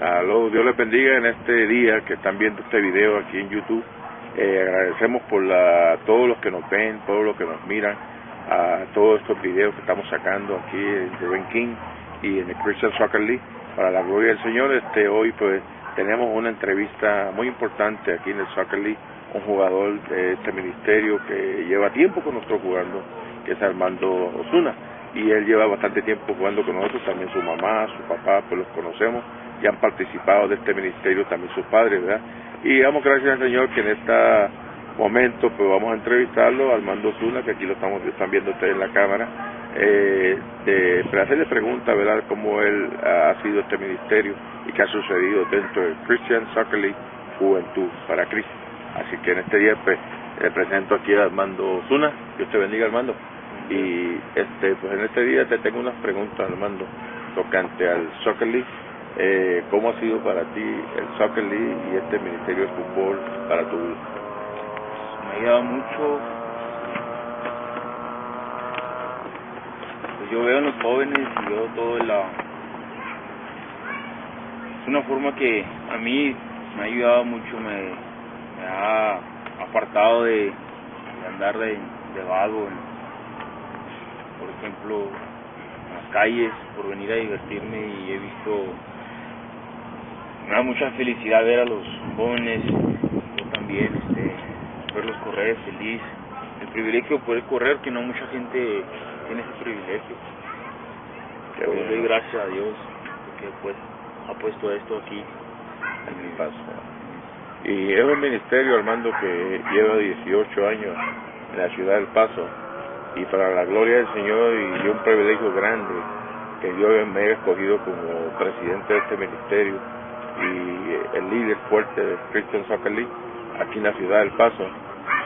Aló, Dios les bendiga en este día que están viendo este video aquí en YouTube. Eh, agradecemos por la, todos los que nos ven, todos los que nos miran, a todos estos videos que estamos sacando aquí en Rubén King y en el Christian Soccer League. Para la gloria del Señor, este hoy pues tenemos una entrevista muy importante aquí en el Soccer League, un jugador de este ministerio que lleva tiempo con nosotros jugando, que es Armando Osuna. Y él lleva bastante tiempo jugando con nosotros, también su mamá, su papá, pues los conocemos y han participado de este ministerio también sus padres, ¿verdad? Y damos gracias al Señor que en este momento pues vamos a entrevistarlo, Armando Zuna, que aquí lo estamos están viendo ustedes en la cámara, eh, de, para hacerle preguntas, ¿verdad?, cómo él ha sido este ministerio y qué ha sucedido dentro del Christian Soccer League Juventud para Cristo. Así que en este día pues, le presento aquí a Armando Zuna, Dios te bendiga Armando. Y este pues en este día te tengo unas preguntas Armando tocante al Soccer League eh, ¿Cómo ha sido para ti el Soccer League y este Ministerio de Fútbol para tu vida? Me ha ayudado mucho. Pues yo veo a los jóvenes y veo todo la... Es una forma que a mí me ha ayudado mucho, me, ha apartado de, andar de, de vago, por ejemplo, las calles, por venir a divertirme y he visto me da mucha felicidad ver a los jóvenes, yo también, este, verlos correr feliz. El privilegio de poder correr, que no mucha gente tiene ese privilegio. Qué bueno. doy gracias a Dios porque pues, ha puesto esto aquí en mi paso. Y es un ministerio, Armando, que lleva 18 años en la ciudad del Paso. Y para la gloria del Señor y un privilegio grande que Dios me haya escogido como presidente de este ministerio y el líder fuerte de Christian Soccer League aquí en la ciudad del Paso.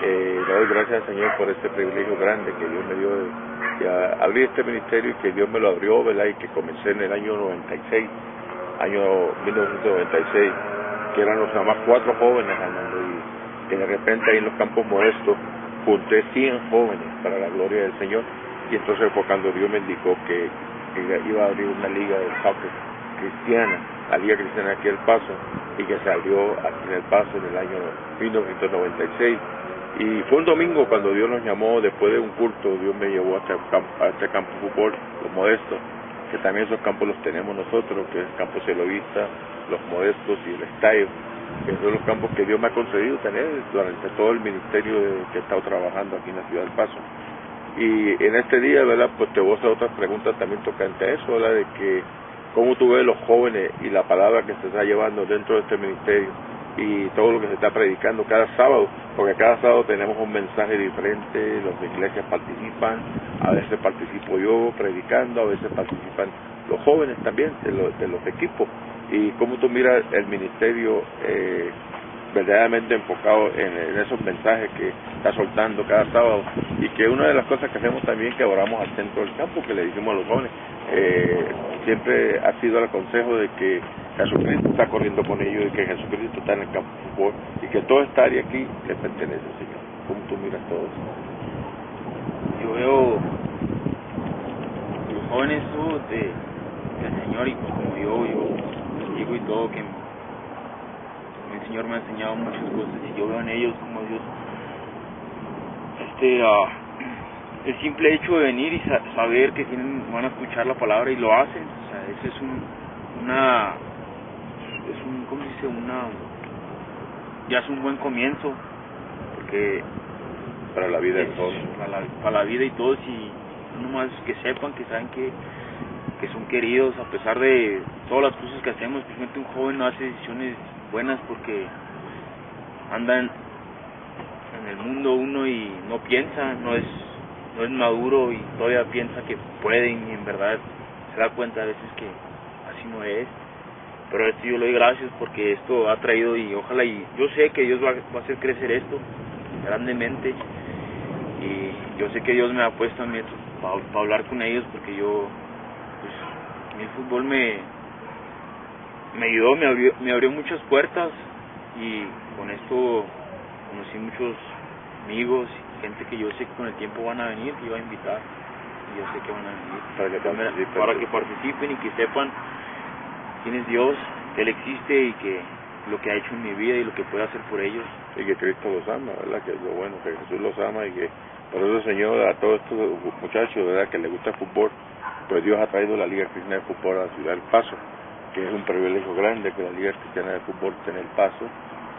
Eh, le doy gracias al Señor por este privilegio grande que Dios me dio de, abrir este ministerio y que Dios me lo abrió, ¿verdad? Y que comencé en el año 96, año 1996, que eran los nada más cuatro jóvenes, que de repente ahí en los campos modestos junté 100 jóvenes para la gloria del Señor. Y entonces fue cuando Dios me indicó que, iba a abrir una liga de soccer cristiana la Liga Cristiana aquí El Paso y que salió aquí en El Paso en el año 1996. Y fue un domingo cuando Dios nos llamó, después de un culto, Dios me llevó a este campo, a este campo de fútbol, los modestos, que también esos campos los tenemos nosotros, que es el campo celovista, los modestos y el estadio, que son los campos que Dios me ha concedido tener durante todo el ministerio que he estado trabajando aquí en la ciudad del Paso. Y en este día, ¿verdad? Pues te voy a hacer otras preguntas también tocante a eso, ¿verdad? De que cómo tú ves los jóvenes y la palabra que se está llevando dentro de este ministerio y todo lo que se está predicando cada sábado, porque cada sábado tenemos un mensaje diferente, las iglesias participan, a veces participo yo predicando, a veces participan los jóvenes también de los, de los equipos. Y cómo tú miras el ministerio eh, verdaderamente enfocado en, esos mensajes que está soltando cada sábado y que una de las cosas que hacemos también que oramos al centro del campo, que le dijimos a los jóvenes, eh, siempre ha sido el consejo de que Jesucristo está corriendo con ellos y que Jesucristo está en el campo de fútbol y que toda esta área aquí le pertenece, Señor. ¿Cómo tú miras todo eso? Yo veo los jóvenes de, del Señor y como yo, yo y todo que el Señor me ha enseñado muchas cosas y yo veo en ellos como Dios este uh, el simple hecho de venir y saber que tienen, van a escuchar la palabra y lo hacen, o sea, ese es un, una, es un, ¿cómo se dice? Una, ya es un buen comienzo, porque para la vida de todos, para la, para la vida y todos y más que sepan, que saben que, que son queridos a pesar de todas las cosas que hacemos, especialmente un joven no hace decisiones buenas porque andan en el mundo uno y no piensa, no es no es maduro y todavía piensa que pueden y en verdad se da cuenta a veces que así no es. Pero esto yo le doy gracias porque esto ha traído y ojalá y yo sé que Dios va, va a hacer crecer esto grandemente y yo sé que Dios me ha puesto a mí para hablar con ellos porque yo el fútbol me me ayudó, me abrió, me abrió muchas puertas y con esto conocí muchos amigos gente que yo sé que con el tiempo van a venir, que iba a invitar, y yo sé que van a venir para que, participen, para que participen y que sepan quién es Dios Él existe y que lo que ha hecho en mi vida y lo que puede hacer por ellos. Y que Cristo los ama, ¿verdad? Que es lo bueno, que Jesús los ama y que por eso, Señor, a todos estos muchachos, ¿verdad? Que les gusta el fútbol, pues Dios ha traído la Liga Cristiana de Fútbol a la ciudad del Paso, que es un privilegio grande que la Liga Cristiana de Fútbol en el Paso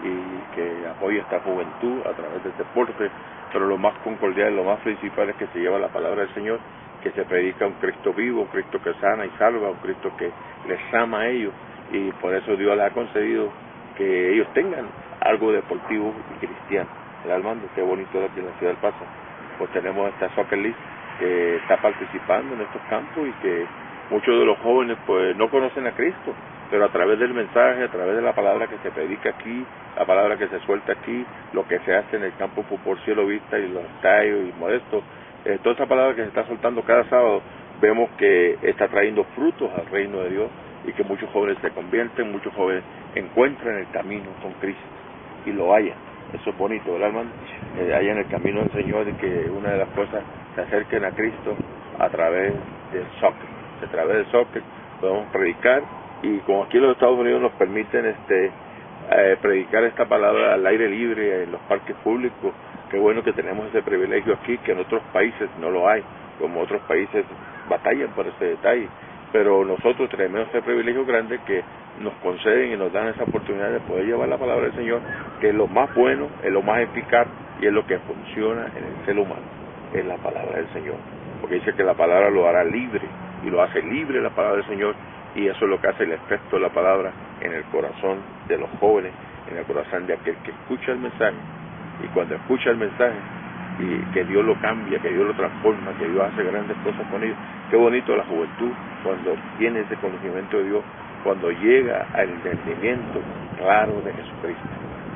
y que apoye esta juventud a través del deporte, pero lo más concordial, lo más principal es que se lleva la palabra del Señor, que se predica un Cristo vivo, un Cristo que sana y salva, un Cristo que les ama a ellos y por eso Dios les ha concedido que ellos tengan algo deportivo y cristiano. El Armando, qué bonito es aquí en la ciudad del Paso. Pues tenemos esta Soccer League que está participando en estos campos y que muchos de los jóvenes pues no conocen a Cristo, pero a través del mensaje, a través de la palabra que se predica aquí, la palabra que se suelta aquí, lo que se hace en el campo fútbol cielo vista y los estadios y modestos, eh, toda esa palabra que se está soltando cada sábado, vemos que está trayendo frutos al reino de Dios y que muchos jóvenes se convierten, muchos jóvenes encuentran el camino con Cristo y lo hallan. Eso es bonito, ¿verdad, hermano? Eh, hallan el camino del Señor y que una de las cosas se acerquen a Cristo a través del soccer. A través del soccer podemos predicar y como aquí los Estados Unidos nos permiten este eh, predicar esta palabra al aire libre en los parques públicos, qué bueno que tenemos ese privilegio aquí, que en otros países no lo hay, como otros países batallan por ese detalle pero nosotros tenemos ese privilegio grande que nos conceden y nos dan esa oportunidad de poder llevar la palabra del Señor, que es lo más bueno, es lo más eficaz y es lo que funciona en el ser humano, es la palabra del Señor. Porque dice que la palabra lo hará libre y lo hace libre la palabra del Señor y eso es lo que hace el efecto de la palabra en el corazón de los jóvenes, en el corazón de aquel que escucha el mensaje y cuando escucha el mensaje y que Dios lo cambia, que Dios lo transforma, que Dios hace grandes cosas con ellos. Qué bonito la juventud cuando tiene ese conocimiento de Dios, cuando llega al entendimiento claro de Jesucristo.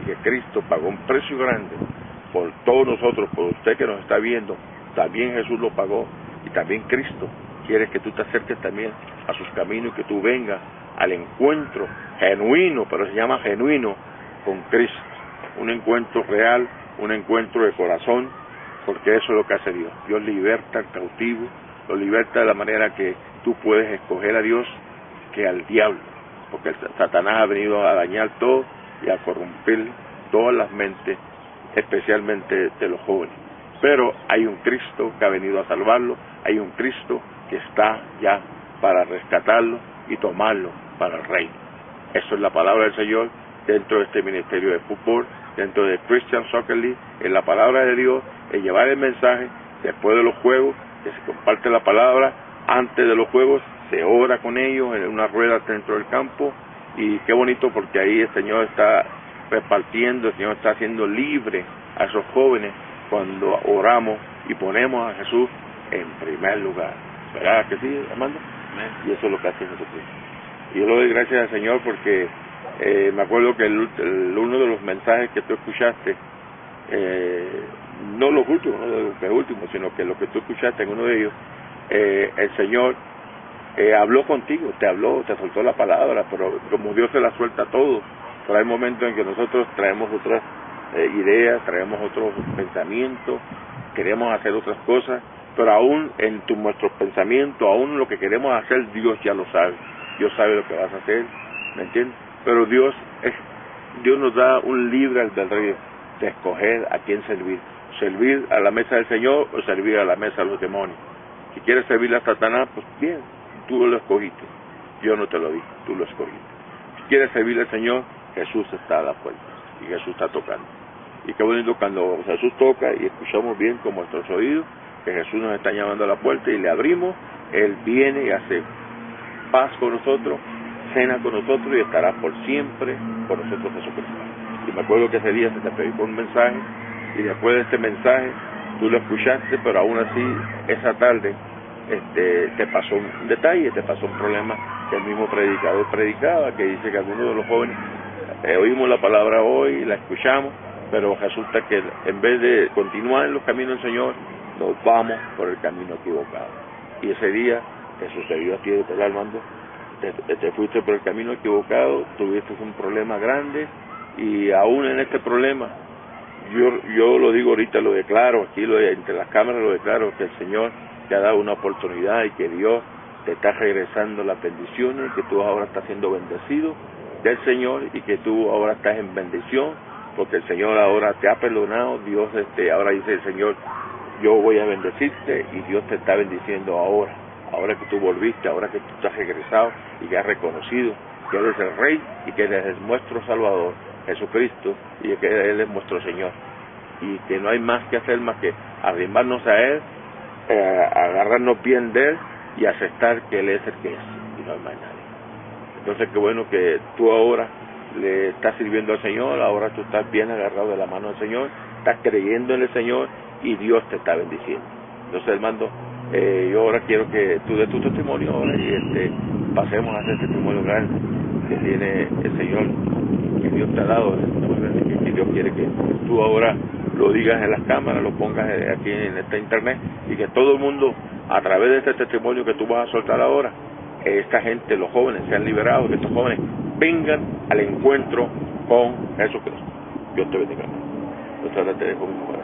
Que Cristo pagó un precio grande por todos nosotros, por usted que nos está viendo, también Jesús lo pagó y también Cristo quiere que tú te acerques también a sus caminos y que tú vengas al encuentro genuino, pero se llama genuino, con Cristo. Un encuentro real, un encuentro de corazón, porque eso es lo que hace Dios. Dios liberta al cautivo, lo liberta de la manera que tú puedes escoger a Dios que al diablo, porque Satanás ha venido a dañar todo y a corromper todas las mentes, especialmente de los jóvenes. Pero hay un Cristo que ha venido a salvarlo, hay un Cristo que está ya para rescatarlo y tomarlo para el reino. Eso es la palabra del Señor dentro de este ministerio de fútbol, dentro de Christian Soccer League, en la palabra de Dios es llevar el mensaje después de los juegos, que se comparte la palabra, antes de los juegos se ora con ellos en una rueda dentro del campo y qué bonito porque ahí el Señor está repartiendo, el Señor está haciendo libre a esos jóvenes cuando oramos y ponemos a Jesús en primer lugar. ¿Verdad que sí, Armando? Y eso es lo que hace Jesucristo. Y yo le doy gracias al Señor porque eh, me acuerdo que el, uno de los mensajes que tú escuchaste eh, no los últimos, no los últimos, sino que lo que tú escuchaste en uno de ellos, eh, el Señor habló contigo, te habló, te soltó la palabra, pero como Dios se la suelta a todos, hay momentos en que nosotros traemos otras eh, ideas, traemos otros pensamientos, queremos hacer otras cosas, pero aún en tu, nuestros pensamientos, aún lo que queremos hacer, Dios ya lo sabe, Dios sabe lo que vas a hacer, ¿me entiendes? Pero Dios es, Dios nos da un libre albedrío de escoger a quién servir servir a la mesa del Señor o servir a la mesa de los demonios. Si quieres servir a Satanás, pues bien, tú lo escogiste. Yo no te lo dije, tú lo escogiste. Si quieres servir al Señor, Jesús está a la puerta y Jesús está tocando. Y qué bonito cuando Jesús toca y escuchamos bien con nuestros oídos que Jesús nos está llamando a la puerta y le abrimos, Él viene y hace paz con nosotros, cena con nosotros y estará por siempre con nosotros Jesucristo. Y me acuerdo que ese día se te predicó un mensaje y después de este mensaje tú lo escuchaste, pero aún así esa tarde este, te pasó un detalle, te pasó un problema que el mismo predicador predicaba, que dice que algunos de los jóvenes eh, oímos la palabra hoy, la escuchamos, pero resulta que en vez de continuar en los caminos del Señor, nos vamos por el camino equivocado. Y ese día te sucedió a ti, de Armando, te, te fuiste por el camino equivocado, tuviste un problema grande y aún en este problema yo, yo lo digo ahorita, lo declaro, aquí lo, entre las cámaras lo declaro, que el Señor te ha dado una oportunidad y que Dios te está regresando las bendiciones, que tú ahora estás siendo bendecido del Señor y que tú ahora estás en bendición porque el Señor ahora te ha perdonado, Dios este, ahora dice el Señor, yo voy a bendecirte y Dios te está bendiciendo ahora, ahora que tú volviste, ahora que tú estás regresado y que has reconocido que eres el Rey y que eres nuestro Salvador, Jesucristo, y que Él es nuestro Señor. Y que no hay más que hacer más que arrimarnos a Él, eh, agarrarnos bien de Él y aceptar que Él es el que es y no hay más nadie. Entonces qué bueno que tú ahora le estás sirviendo al Señor, ahora tú estás bien agarrado de la mano del Señor, estás creyendo en el Señor y Dios te está bendiciendo. Entonces, hermano, eh, yo ahora quiero que tú des tu testimonio ahora y este, pasemos a hacer testimonio grande que tiene el Señor, que Dios te ha dado, que Dios quiere que tú ahora lo digas en las cámaras, lo pongas aquí en esta internet y que todo el mundo, a través de este testimonio que tú vas a soltar ahora, que esta gente, los jóvenes, sean liberados, que estos jóvenes vengan al encuentro con Jesucristo. Dios te bendiga. Yo te dejo mi mujer.